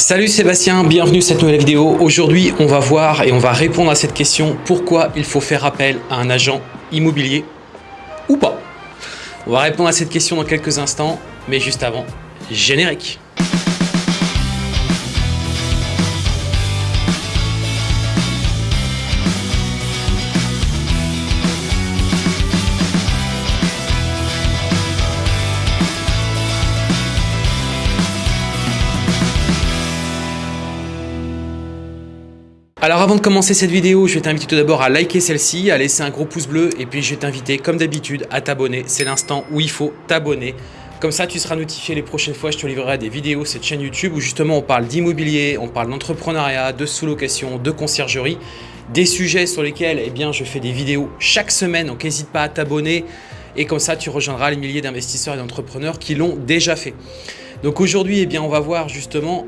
Salut Sébastien, bienvenue à cette nouvelle vidéo. Aujourd'hui, on va voir et on va répondre à cette question pourquoi il faut faire appel à un agent immobilier ou pas? On va répondre à cette question dans quelques instants, mais juste avant, générique. Alors avant de commencer cette vidéo, je vais t'inviter tout d'abord à liker celle-ci, à laisser un gros pouce bleu et puis je vais t'inviter comme d'habitude à t'abonner. C'est l'instant où il faut t'abonner. Comme ça, tu seras notifié les prochaines fois, je te livrerai des vidéos cette chaîne YouTube où justement on parle d'immobilier, on parle d'entrepreneuriat, de sous-location, de conciergerie, des sujets sur lesquels eh bien, je fais des vidéos chaque semaine, donc n'hésite pas à t'abonner et comme ça tu rejoindras les milliers d'investisseurs et d'entrepreneurs qui l'ont déjà fait. Donc aujourd'hui, eh on va voir justement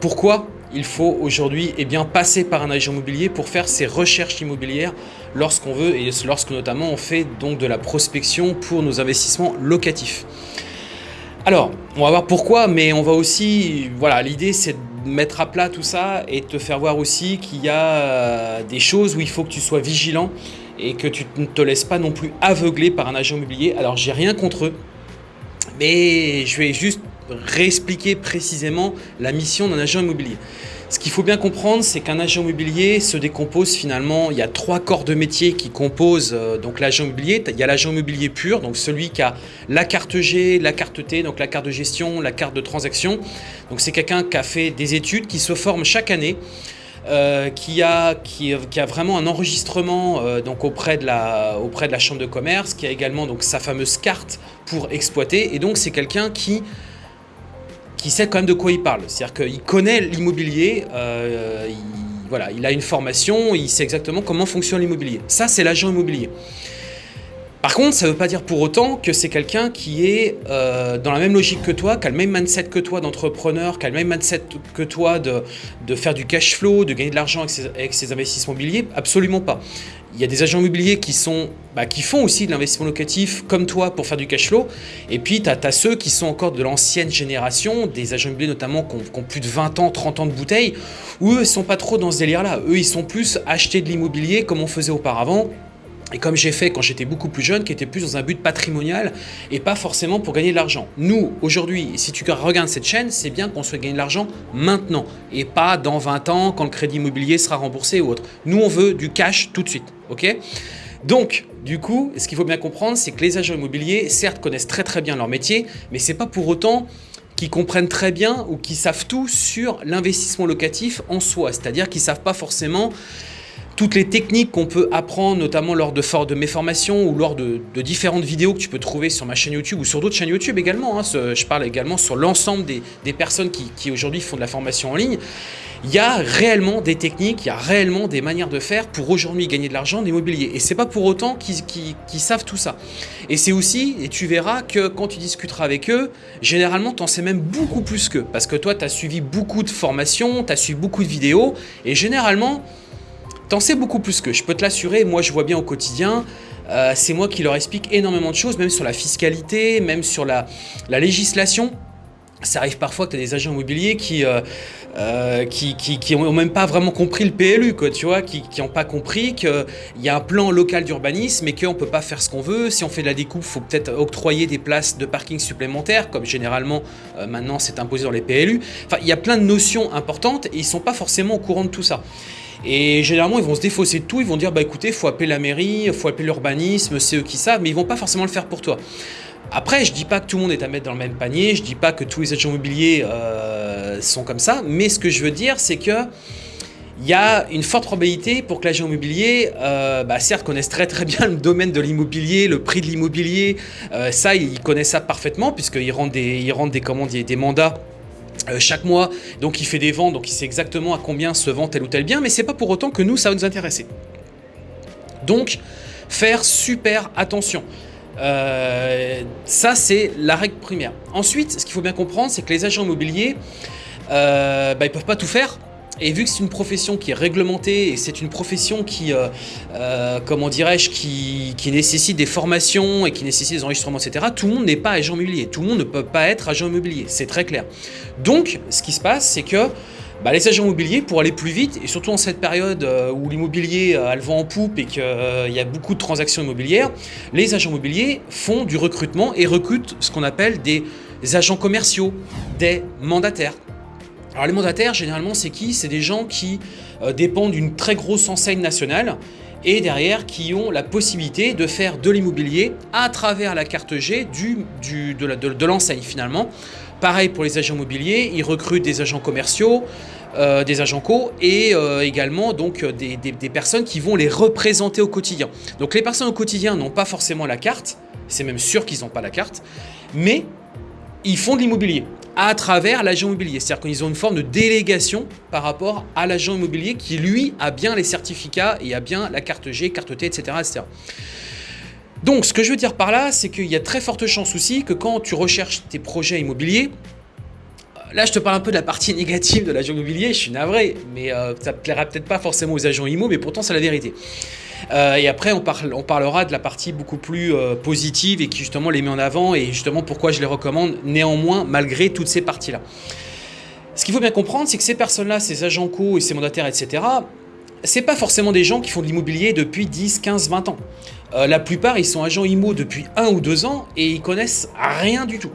pourquoi il faut aujourd'hui eh bien, passer par un agent immobilier pour faire ses recherches immobilières lorsqu'on veut et lorsque notamment on fait donc de la prospection pour nos investissements locatifs. Alors, on va voir pourquoi, mais on va aussi, voilà, l'idée c'est de mettre à plat tout ça et te faire voir aussi qu'il y a euh, des choses où il faut que tu sois vigilant et que tu ne te laisses pas non plus aveugler par un agent immobilier. Alors, j'ai rien contre eux, mais je vais juste réexpliquer précisément la mission d'un agent immobilier. Ce qu'il faut bien comprendre, c'est qu'un agent immobilier se décompose finalement, il y a trois corps de métier qui composent euh, l'agent immobilier. Il y a l'agent immobilier pur, donc celui qui a la carte G, la carte T, donc la carte de gestion, la carte de transaction. Donc c'est quelqu'un qui a fait des études, qui se forme chaque année. Euh, qui, a, qui, a vraiment un enregistrement euh, donc auprès, de la, auprès de la chambre de commerce, qui a également donc sa fameuse carte pour exploiter. Et donc c'est quelqu'un qui qui sait quand même de quoi il parle. C'est-à-dire qu'il connaît l'immobilier, euh, il, voilà, il a une formation, il sait exactement comment fonctionne l'immobilier. Ça, c'est l'agent immobilier. Par contre, ça ne veut pas dire pour autant que c'est quelqu'un qui est euh, dans la même logique que toi, qui a le même mindset que toi d'entrepreneur, qui a le même mindset que toi de, faire du cash flow, de gagner de l'argent avec, ses, investissements immobiliers. Absolument pas. Il y a des agents immobiliers qui, sont, bah, qui font aussi de l'investissement locatif comme toi pour faire du cash flow. Et puis, tu as, ceux qui sont encore de l'ancienne génération, des agents immobiliers notamment qui ont, plus de 20 ans, 30 ans de bouteille, où eux, ils sont pas trop dans ce délire-là. Eux, ils sont plus acheter de l'immobilier comme on faisait auparavant et comme j'ai fait quand j'étais beaucoup plus jeune, qui était plus dans un but patrimonial et pas forcément pour gagner de l'argent. Nous, aujourd'hui, si tu regardes cette chaîne, c'est bien qu'on souhaite gagner de l'argent maintenant et pas dans 20 ans quand le crédit immobilier sera remboursé ou autre. Nous, on veut du cash tout de suite, ok? Donc, du coup, ce qu'il faut bien comprendre, c'est que les agents immobiliers, certes, connaissent très très bien leur métier, mais c'est pas pour autant qu'ils comprennent très bien ou qu'ils savent tout sur l'investissement locatif en soi. C'est-à-dire qu'ils savent pas forcément toutes les techniques qu'on peut apprendre, notamment lors de, mes formations ou lors de, différentes vidéos que tu peux trouver sur ma chaîne YouTube ou sur d'autres chaînes YouTube également. Hein. je parle également sur l'ensemble des, personnes qui, aujourd'hui font de la formation en ligne. Il y a réellement des techniques, il y a réellement des manières de faire pour aujourd'hui gagner de l'argent d'immobilier. Et c'est pas pour autant qu'ils savent tout ça. Et c'est aussi, et tu verras que quand tu discuteras avec eux, généralement, tu en sais même beaucoup plus qu'eux. Parce que toi, tu as suivi beaucoup de formations, tu as suivi beaucoup de vidéos, et généralement, T'en sais beaucoup plus que, je peux te l'assurer, moi je vois bien au quotidien, euh, c'est moi qui leur explique énormément de choses, même sur la fiscalité, même sur la, législation. Ça arrive parfois que tu as des agents immobiliers qui, euh, euh, qui, même pas vraiment compris le PLU, quoi, tu vois, qui n'ont pas compris qu'il y a un plan local d'urbanisme et qu'on ne peut pas faire ce qu'on veut. Si on fait de la découpe, il faut peut-être octroyer des places de parking supplémentaires, comme généralement maintenant c'est imposé dans les PLU. Enfin, il y a plein de notions importantes et ils ne sont pas forcément au courant de tout ça. Et généralement, ils vont se défausser de tout, ils vont dire, bah écoutez, faut appeler la mairie, faut appeler l'urbanisme, c'est eux qui savent, mais ils vont pas forcément le faire pour toi. Après, je dis pas que tout le monde est à mettre dans le même panier, je dis pas que tous les agents immobiliers euh, sont comme ça, mais ce que je veux dire, c'est que il y a une forte probabilité pour que l'agent immobilier, euh, bah, certes, connaisse très très bien le domaine de l'immobilier, le prix de l'immobilier, euh, ça, il connaît ça parfaitement, puisqu'il rentre des, il rentre des, commandes, des mandats euh, chaque mois, donc il fait des ventes, donc il sait exactement à combien se vend tel ou tel bien, mais c'est pas pour autant que nous, ça va nous intéresser. Donc, faire super attention. Euh, ça, c'est la règle primaire. Ensuite, ce qu'il faut bien comprendre, c'est que les agents immobiliers, euh, bah, ils peuvent pas tout faire. Et vu que c'est une profession qui est réglementée et c'est une profession qui, euh, euh, comment qui, qui, nécessite des formations et qui nécessite des enregistrements, etc., tout le monde n'est pas agent immobilier. Tout le monde ne peut pas être agent immobilier. C'est très clair. Donc, ce qui se passe, c'est que bah, les agents immobiliers, pour aller plus vite, et surtout en cette période euh, où l'immobilier a le vent en poupe et qu'il y a beaucoup de transactions immobilières, les agents immobiliers font du recrutement et recrutent ce qu'on appelle des agents commerciaux, des mandataires. Alors les mandataires, généralement, c'est qui? C'est des gens qui euh, dépendent d'une très grosse enseigne nationale et derrière qui ont la possibilité de faire de l'immobilier à travers la carte G de l'enseigne finalement. Pareil pour les agents immobiliers, ils recrutent des agents commerciaux, euh, des agents co et euh, également donc des, personnes qui vont les représenter au quotidien. Donc les personnes au quotidien n'ont pas forcément la carte, c'est même sûr qu'ils n'ont pas la carte, mais ils font de l'immobilier à travers l'agent immobilier. C'est-à-dire qu'ils ont une forme de délégation par rapport à l'agent immobilier qui, lui, a bien les certificats et a bien la carte G, carte T, etc. Donc, ce que je veux dire par là, c'est qu'il y a très forte chance aussi que quand tu recherches tes projets immobiliers, Là, je te parle un peu de la partie négative de l'agent immobilier, je suis navré, mais euh, ça ne plaira peut-être pas forcément aux agents IMO, mais pourtant c'est la vérité. Euh, et après, on, parlera de la partie beaucoup plus euh, positive et qui justement les met en avant et justement pourquoi je les recommande néanmoins malgré toutes ces parties-là. Ce qu'il faut bien comprendre, c'est que ces personnes-là, ces agents co et ces mandataires, etc., c'est pas forcément des gens qui font de l'immobilier depuis 10, 15, 20 ans. Euh, la plupart, ils sont agents IMO depuis 1 ou 2 ans et ils connaissent rien du tout,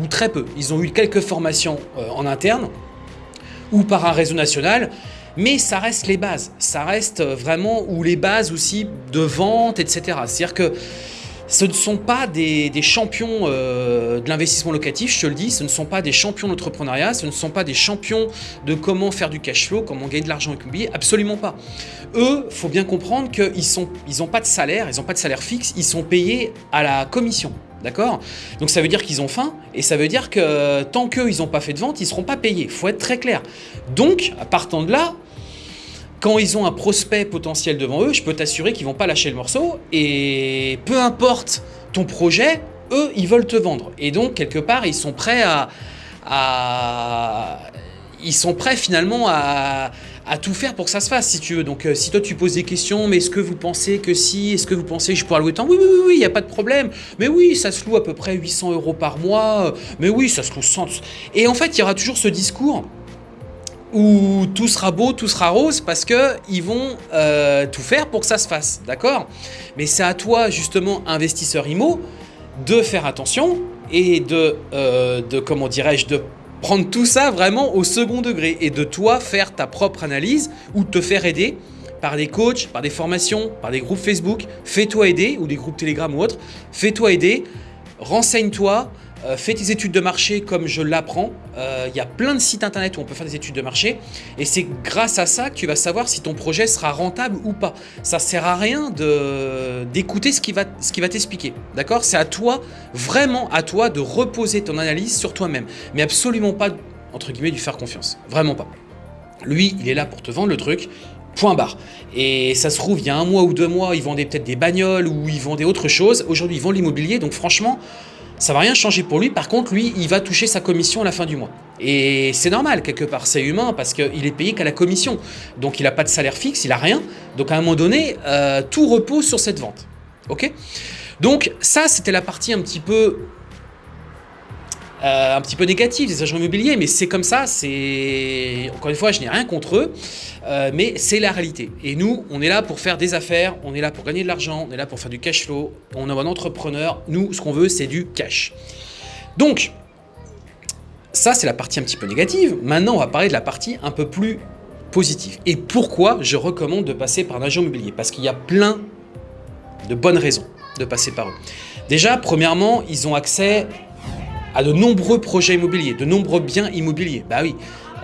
ou très peu. Ils ont eu quelques formations en interne ou par un réseau national, mais ça reste les bases. Ça reste vraiment, ou les bases aussi de vente, etc. C'est-à-dire que ce ne sont pas des, champions euh, de l'investissement locatif, je te le dis, ce ne sont pas des champions d'entrepreneuriat, ce ne sont pas des champions de comment faire du cash flow, comment gagner de l'argent immobilier, absolument pas. Eux, faut bien comprendre qu'ils n'ont ils pas de salaire, ils n'ont pas de salaire fixe, ils sont payés à la commission. D'accord? Donc ça veut dire qu'ils ont faim et ça veut dire que tant qu'eux, ils n'ont pas fait de vente, ils ne seront pas payés. Faut être très clair. Donc, partant de là, quand ils ont un prospect potentiel devant eux, je peux t'assurer qu'ils vont pas lâcher le morceau. Et peu importe ton projet, eux, ils veulent te vendre. Et donc, quelque part, ils sont prêts à... ils sont prêts finalement à, tout faire pour que ça se fasse, si tu veux. Donc, euh, si toi, tu poses des questions, mais est-ce que vous pensez que si Est-ce que vous pensez que je pourrais louer tant Oui, oui, oui, il n'y a pas de problème. Mais oui, ça se loue à peu près 800 euros par mois. Mais oui, ça se loue 100. Et en fait, il y aura toujours ce discours où tout sera beau, tout sera rose, parce qu'ils vont euh, tout faire pour que ça se fasse, d'accord? Mais c'est à toi, justement, investisseur IMO, de faire attention et de, euh, de comment dirais-je, de prendre tout ça vraiment au second degré et de toi faire ta propre analyse ou te faire aider par des coachs, par des formations, par des groupes Facebook. Fais-toi aider ou des groupes Telegram ou autres. Fais-toi aider, renseigne-toi, euh, fais tes études de marché comme je l'apprends. Euh, il y a plein de sites internet où on peut faire des études de marché. Et c'est grâce à ça que tu vas savoir si ton projet sera rentable ou pas. Ça sert à rien d'écouter ce qui va, va t'expliquer. D'accord? C'est à toi, vraiment à toi, de reposer ton analyse sur toi-même. Mais absolument pas, entre guillemets, lui faire confiance. Vraiment pas. Lui, il est là pour te vendre le truc. Point barre. Et ça se trouve, il y a un mois ou deux mois, ils vendaient peut-être des bagnoles ou ils vendaient autre chose. Aujourd'hui, ils vendent l'immobilier. Donc franchement, ça va rien changer pour lui. Par contre, lui, il va toucher sa commission à la fin du mois. Et c'est normal, quelque part, c'est humain, parce qu'il est payé qu'à la commission. Donc, il n'a pas de salaire fixe, il n'a rien. Donc, à un moment donné, euh, tout repose sur cette vente. OK? Donc, ça, c'était la partie un petit peu euh, un petit peu négatif des agents immobiliers, mais c'est comme ça, c'est... Encore une fois, je n'ai rien contre eux, euh, mais c'est la réalité. Et nous, on est là pour faire des affaires, on est là pour gagner de l'argent, on est là pour faire du cash flow, on est un entrepreneur, nous, ce qu'on veut, c'est du cash. Donc, ça, c'est la partie un petit peu négative. Maintenant, on va parler de la partie un peu plus positive. Et pourquoi je recommande de passer par un agent immobilier? Parce qu'il y a plein de bonnes raisons de passer par eux. Déjà, premièrement, ils ont accès à de nombreux projets immobiliers, de nombreux biens immobiliers. Bah oui,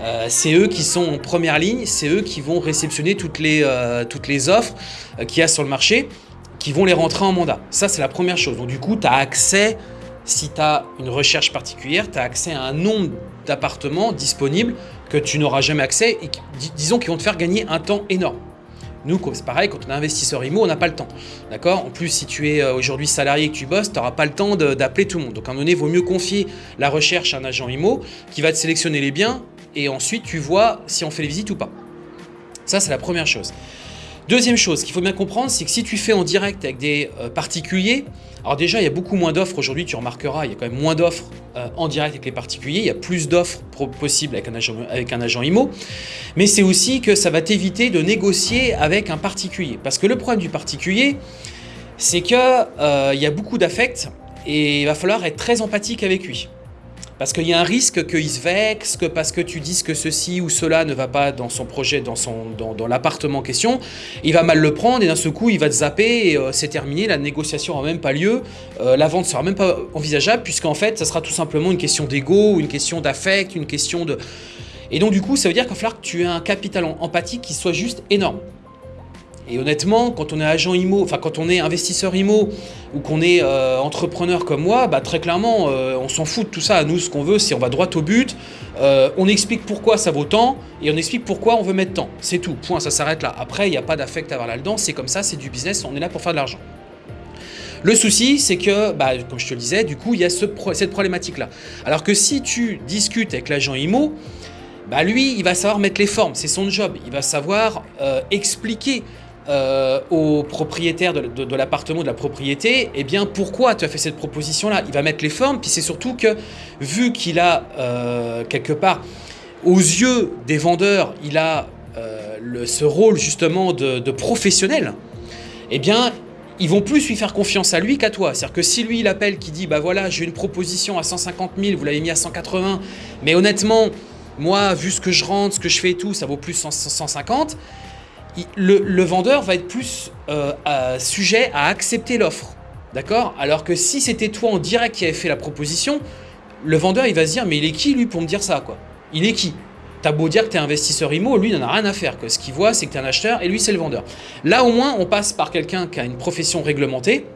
euh, c'est eux qui sont en première ligne, c'est eux qui vont réceptionner toutes les, euh, offres euh, qu'il y a sur le marché, qui vont les rentrer en mandat. Ça, c'est la première chose. Donc du coup, tu as accès, si tu as une recherche particulière, tu as accès à un nombre d'appartements disponibles que tu n'auras jamais accès et disons qui vont te faire gagner un temps énorme. Nous, c'est pareil, quand on est investisseur IMO, on n'a pas le temps. D'accord? En plus, si tu es euh, aujourd'hui salarié et que tu bosses, tu n'auras pas le temps d'appeler tout le monde. Donc, à un moment donné, il vaut mieux confier la recherche à un agent IMO qui va te sélectionner les biens et ensuite tu vois si on fait les visites ou pas. Ça, c'est la première chose. Deuxième chose qu'il faut bien comprendre, c'est que si tu fais en direct avec des euh, particuliers, alors déjà, il y a beaucoup moins d'offres aujourd'hui, tu remarqueras, il y a quand même moins d'offres euh, en direct avec les particuliers, il y a plus d'offres possibles avec un, agent, avec IMO, mais c'est aussi que ça va t'éviter de négocier avec un particulier. Parce que le problème du particulier, c'est qu'il euh, y a beaucoup d'affect et il va falloir être très empathique avec lui. Parce qu'il y a un risque qu'il se vexe, que parce que tu dises que ceci ou cela ne va pas dans son projet, dans, dans, l'appartement en question, il va mal le prendre et d'un seul coup il va te zapper et euh, c'est terminé, la négociation n'aura même pas lieu, euh, la vente sera même pas envisageable puisqu'en fait ça sera tout simplement une question d'ego, une question d'affect, une question de... Et donc du coup ça veut dire qu'il va falloir que tu aies un capital empathique qui soit juste énorme. Et honnêtement, quand on est agent IMO, enfin quand on est investisseur IMO ou qu'on est euh, entrepreneur comme moi, bah, très clairement, euh, on s'en fout de tout ça. Nous, ce qu'on veut, c'est on va droit au but, euh, on explique pourquoi ça vaut tant et on explique pourquoi on veut mettre tant. C'est tout, point, ça s'arrête là. Après, il n'y a pas d'affect à avoir là-dedans, c'est comme ça, c'est du business, on est là pour faire de l'argent. Le souci, c'est que, bah, comme je te le disais, du coup, il y a cette problématique-là. Alors que si tu discutes avec l'agent IMO, bah lui, il va savoir mettre les formes, c'est son job. Il va savoir expliquer euh, au propriétaire de, l'appartement, de la propriété, eh bien pourquoi tu as fait cette proposition-là? Il va mettre les formes, puis c'est surtout que vu qu'il a euh, quelque part, aux yeux des vendeurs, il a euh, ce rôle justement de, professionnel, eh bien ils vont plus lui faire confiance à lui qu'à toi. C'est-à-dire que si lui il appelle, qui dit bah voilà j'ai une proposition à 150 000, vous l'avez mis à 180, mais honnêtement moi vu ce que je rentre, ce que je fais et tout, ça vaut plus 150 le, vendeur va être plus euh, sujet à accepter l'offre. D'accord? Alors que si c'était toi en direct qui avait fait la proposition, le vendeur il va se dire mais il est qui lui pour me dire ça quoi? Il est qui? T'as beau dire que tu es investisseur IMO, lui il n'en a rien à faire. Ce qu'il voit c'est que tu es un acheteur et lui c'est le vendeur. Là au moins on passe par quelqu'un qui a une profession réglementée,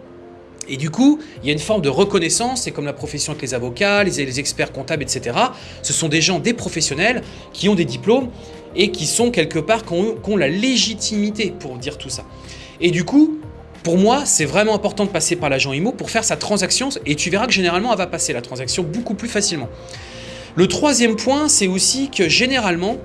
et du coup, il y a une forme de reconnaissance, c'est comme la profession avec les avocats, les, experts comptables, etc. Ce sont des gens, des professionnels qui ont des diplômes et qui sont quelque part, qui ont, la légitimité pour dire tout ça. Et du coup, pour moi, c'est vraiment important de passer par l'agent IMO pour faire sa transaction et tu verras que généralement, elle va passer la transaction beaucoup plus facilement. Le troisième point, c'est aussi que généralement,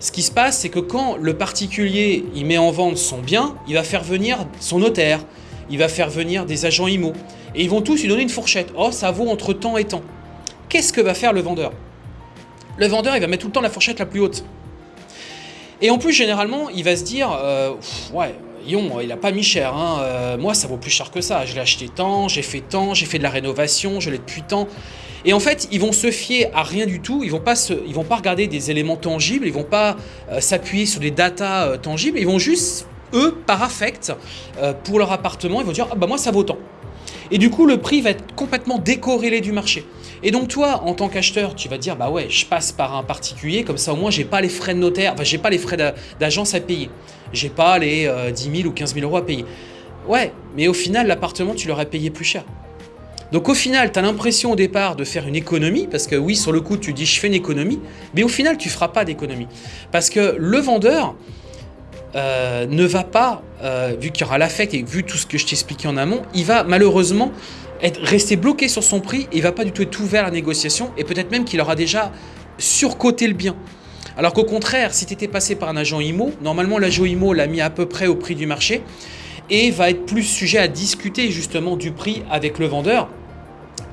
ce qui se passe, c'est que quand le particulier il met en vente son bien, il va faire venir son notaire, il va faire venir des agents IMO et ils vont tous lui donner une fourchette. Oh, ça vaut entre temps et temps. Qu'est-ce que va faire le vendeur? Le vendeur, il va mettre tout le temps la fourchette la plus haute. Et en plus, généralement, il va se dire euh, Ouais, Yon, il a pas mis cher. Hein, euh, moi, ça vaut plus cher que ça. Je l'ai acheté tant, j'ai fait tant, j'ai fait de la rénovation, je l'ai depuis tant. Et en fait, ils vont se fier à rien du tout. Ils vont pas vont pas regarder des éléments tangibles. Ils vont pas euh, s'appuyer sur des datas tangibles. Ils vont juste, eux, par affect, pour leur appartement, ils vont dire ah, bah moi, ça vaut tant. Et du coup, le prix va être complètement décorrélé du marché. Et donc toi, en tant qu'acheteur, tu vas dire, bah ouais, je passe par un particulier, comme ça au moins j'ai pas les frais de notaire, enfin j'ai pas les frais d'agence à payer. J'ai pas les 10 euh, 000 ou 15 000 euros à payer. Ouais, mais au final, l'appartement, tu l'aurais payé plus cher. Donc au final, tu as l'impression au départ de faire une économie, parce que oui, sur le coup, tu dis je fais une économie, mais au final, tu feras pas d'économie. Parce que le vendeur euh, ne va pas, euh, vu qu'il y aura l'affect et vu tout ce que je t'expliquais en amont, il va malheureusement être resté bloqué sur son prix et il va pas du tout être ouvert à la négociation et peut-être même qu'il aura déjà surcoté le bien. Alors qu'au contraire, si tu étais passé par un agent IMO, normalement l'agent IMO l'a mis à peu près au prix du marché et va être plus sujet à discuter justement du prix avec le vendeur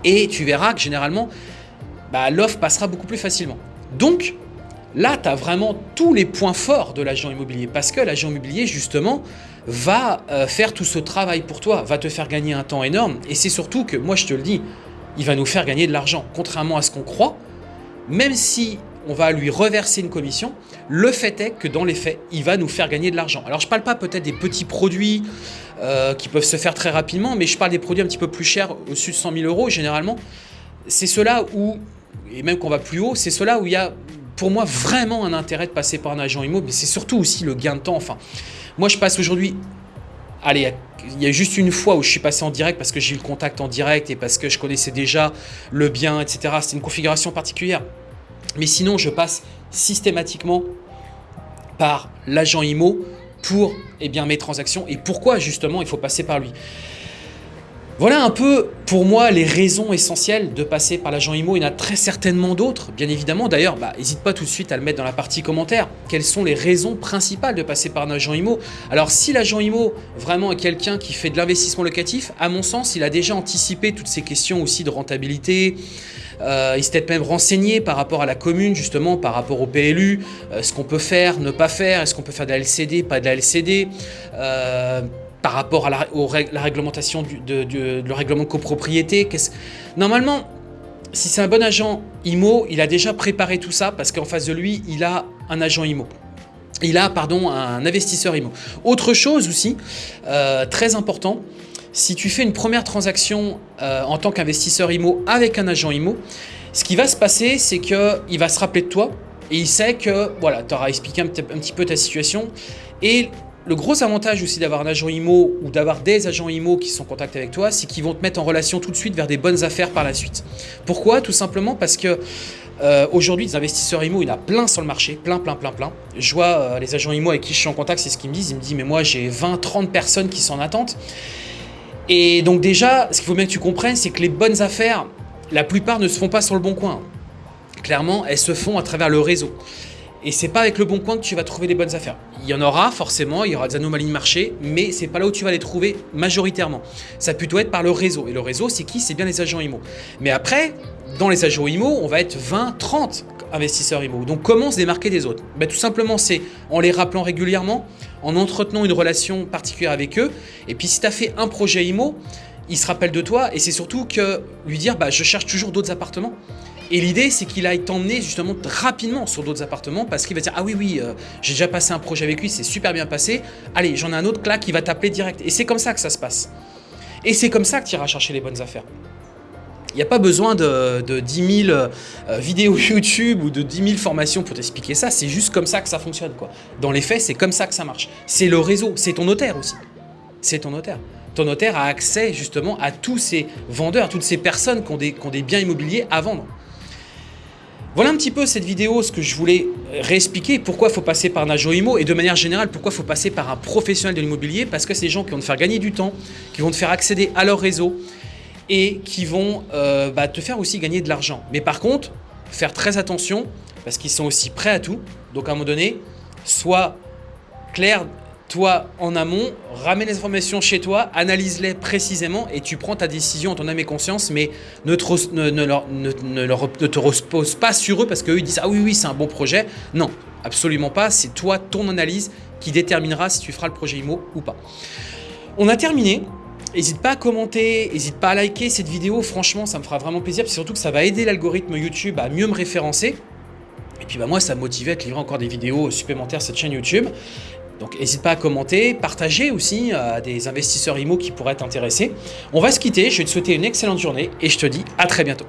et tu verras que généralement bah, l'offre passera beaucoup plus facilement. Donc là, tu as vraiment tous les points forts de l'agent immobilier parce que l'agent immobilier justement va euh, faire tout ce travail pour toi, va te faire gagner un temps énorme. Et c'est surtout que, moi je te le dis, il va nous faire gagner de l'argent. Contrairement à ce qu'on croit, même si on va lui reverser une commission, le fait est que dans les faits, il va nous faire gagner de l'argent. Alors je ne parle pas peut-être des petits produits euh, qui peuvent se faire très rapidement, mais je parle des produits un petit peu plus chers, au-dessus de 100 000 euros généralement. C'est cela où, et même qu'on va plus haut, c'est cela où il y a pour moi vraiment un intérêt de passer par un agent immobilier, mais c'est surtout aussi le gain de temps. Moi, je passe aujourd'hui. Allez, il y a juste une fois où je suis passé en direct parce que j'ai eu le contact en direct et parce que je connaissais déjà le bien, etc. C'est une configuration particulière. Mais sinon, je passe systématiquement par l'agent IMO pour eh mes transactions. Et pourquoi justement il faut passer par lui? Voilà un peu pour moi les raisons essentielles de passer par l'agent IMO. Il y en a très certainement d'autres, bien évidemment. D'ailleurs, bah, n'hésite pas tout de suite à le mettre dans la partie commentaire. Quelles sont les raisons principales de passer par un agent IMO? Alors si l'agent IMO vraiment est quelqu'un qui fait de l'investissement locatif, à mon sens, il a déjà anticipé toutes ces questions aussi de rentabilité. Euh, il s'est peut-être même renseigné par rapport à la commune, justement, par rapport au PLU, euh, ce qu'on peut faire, ne pas faire, est-ce qu'on peut faire de la LCD, pas de la LCD. Euh, par rapport à la, réglementation du, de, le règlement de copropriété. Normalement, si c'est un bon agent IMO, il a déjà préparé tout ça parce qu'en face de lui, il a un agent IMO. Il a, pardon, un investisseur IMO. Autre chose aussi, euh, très important, si tu fais une première transaction euh, en tant qu'investisseur IMO avec un agent IMO, ce qui va se passer, c'est qu'il va se rappeler de toi et il sait que voilà, tu auras expliqué un, un, petit peu ta situation et le gros avantage aussi d'avoir un agent IMO ou d'avoir des agents IMO qui sont en contact avec toi, c'est qu'ils vont te mettre en relation tout de suite vers des bonnes affaires par la suite. Pourquoi? Tout simplement parce que euh, aujourd'hui, des investisseurs IMO, il y en a plein sur le marché, plein, plein, plein, plein. Je vois euh, les agents IMO avec qui je suis en contact, c'est ce qu'ils me disent. Ils me disent, mais moi j'ai 20, 30 personnes qui sont en attente. Et donc déjà, ce qu'il faut bien que tu comprennes, c'est que les bonnes affaires, la plupart ne se font pas sur le bon coin. Clairement, elles se font à travers le réseau. Et c'est pas avec le bon coin que tu vas trouver les bonnes affaires. Il y en aura forcément, il y aura des anomalies de marché, mais c'est pas là où tu vas les trouver majoritairement. Ça peut être par le réseau. Et le réseau, c'est qui? C'est bien les agents IMO. Mais après, dans les agents IMO, on va être 20, 30 investisseurs IMO. Donc comment se démarquer des autres? Ben, Tout simplement, c'est en les rappelant régulièrement, en entretenant une relation particulière avec eux. Et puis si tu as fait un projet IMO, il se rappelle de toi et c'est surtout que lui dire bah, je cherche toujours d'autres appartements. Et l'idée, c'est qu'il aille t'emmener justement rapidement sur d'autres appartements parce qu'il va dire Ah oui, oui, euh, j'ai déjà passé un projet avec lui, c'est super bien passé. Allez, j'en ai un autre là qui va t'appeler direct. Et c'est comme ça que ça se passe. Et c'est comme ça que tu iras chercher les bonnes affaires. Il n'y a pas besoin de, 10 000 euh, vidéos YouTube ou de 10 000 formations pour t'expliquer ça. C'est juste comme ça que ça fonctionne. Quoi. Dans les faits, c'est comme ça que ça marche. C'est le réseau, c'est ton notaire aussi. C'est ton notaire ton notaire a accès justement à tous ces vendeurs, à toutes ces personnes qui ont des biens immobiliers à vendre. Voilà un petit peu cette vidéo, ce que je voulais réexpliquer, pourquoi il faut passer par agent IMO et de manière générale, pourquoi il faut passer par un professionnel de l'immobilier, parce que c'est des gens qui vont te faire gagner du temps, qui vont te faire accéder à leur réseau et qui vont euh, bah, te faire aussi gagner de l'argent. Mais par contre, faire très attention, parce qu'ils sont aussi prêts à tout. Donc à un moment donné, sois clair toi, en amont, ramène les informations chez toi, analyse-les précisément et tu prends ta décision en ton âme et conscience, mais ne te, repose pas sur eux parce qu'eux ils disent Ah oui, oui, c'est un bon projet. Non, absolument pas. C'est toi, ton analyse qui déterminera si tu feras le projet IMO ou pas. On a terminé. N'hésite pas à commenter, n'hésite pas à liker cette vidéo. Franchement, ça me fera vraiment plaisir. Surtout que ça va aider l'algorithme YouTube à mieux me référencer. Et puis bah, moi, ça me motive à te livrer encore des vidéos supplémentaires sur cette chaîne YouTube. Donc n'hésite pas à commenter, partager aussi à des investisseurs IMO qui pourraient t'intéresser. On va se quitter, je vais te souhaiter une excellente journée et je te dis à très bientôt.